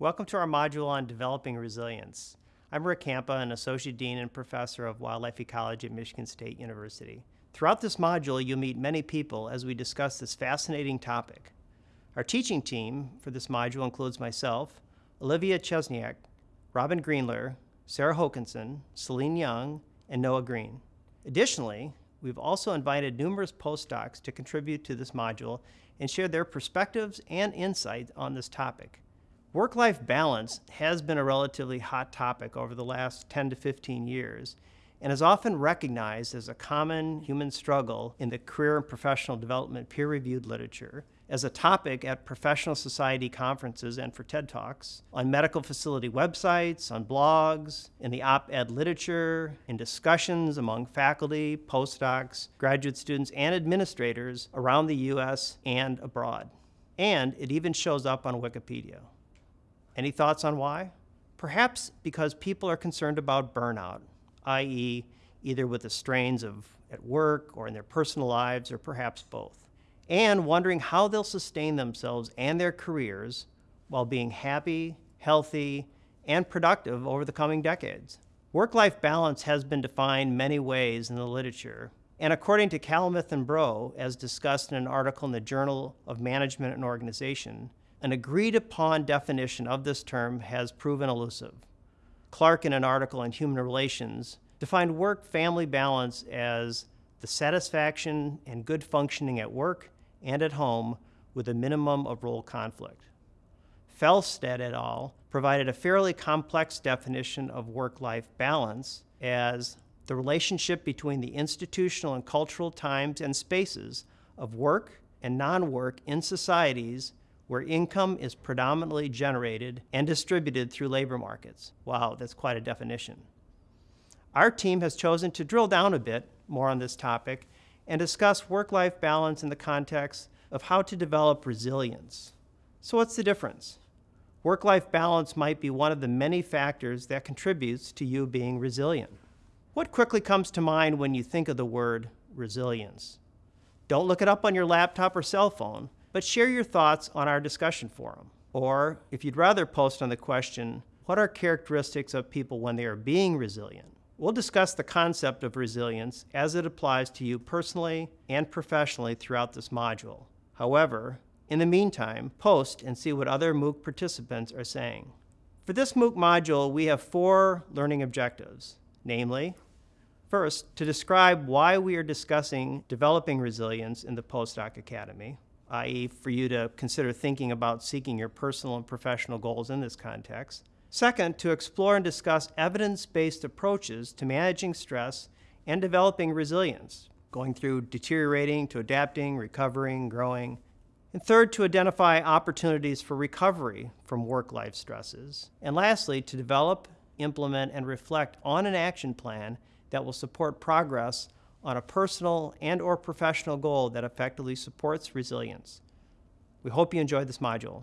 Welcome to our module on developing resilience. I'm Rick Campa, an Associate Dean and Professor of Wildlife Ecology at Michigan State University. Throughout this module, you'll meet many people as we discuss this fascinating topic. Our teaching team for this module includes myself, Olivia Chesniak, Robin Greenler, Sarah Hokanson, Celine Young, and Noah Green. Additionally, we've also invited numerous postdocs to contribute to this module and share their perspectives and insights on this topic. Work-life balance has been a relatively hot topic over the last 10 to 15 years and is often recognized as a common human struggle in the career and professional development peer-reviewed literature, as a topic at professional society conferences and for TED Talks, on medical facility websites, on blogs, in the op-ed literature, in discussions among faculty, postdocs, graduate students, and administrators around the U.S. and abroad. And it even shows up on Wikipedia. Any thoughts on why? Perhaps because people are concerned about burnout, i.e., either with the strains of at work or in their personal lives, or perhaps both and wondering how they'll sustain themselves and their careers while being happy, healthy, and productive over the coming decades. Work-life balance has been defined many ways in the literature, and according to Kalliath and Brough, as discussed in an article in the Journal of Management and Organization, an agreed upon definition of this term has proven elusive. Clark, in an article in human relations, defined work-family balance as the satisfaction and good functioning at work and at home with a minimum of role conflict. Felstead et al. provided a fairly complex definition of work-life balance as the relationship between the institutional and cultural times and spaces of work and non-work in societies where income is predominantly generated and distributed through labor markets. Wow, that's quite a definition. Our team has chosen to drill down a bit more on this topic and discuss work-life balance in the context of how to develop resilience. So what's the difference? Work-life balance might be one of the many factors that contributes to you being resilient. What quickly comes to mind when you think of the word resilience? Don't look it up on your laptop or cell phone, but share your thoughts on our discussion forum. Or if you'd rather post on the question, what are characteristics of people when they are being resilient? We'll discuss the concept of resilience as it applies to you personally and professionally throughout this module. However, in the meantime, post and see what other MOOC participants are saying. For this MOOC module, we have four learning objectives, namely, first, to describe why we are discussing developing resilience in the Postdoc Academy, i.e. for you to consider thinking about seeking your personal and professional goals in this context. Second, to explore and discuss evidence-based approaches to managing stress and developing resilience, going through deteriorating to adapting, recovering, growing. And third, to identify opportunities for recovery from work-life stresses. And lastly, to develop, implement, and reflect on an action plan that will support progress on a personal and or professional goal that effectively supports resilience. We hope you enjoyed this module.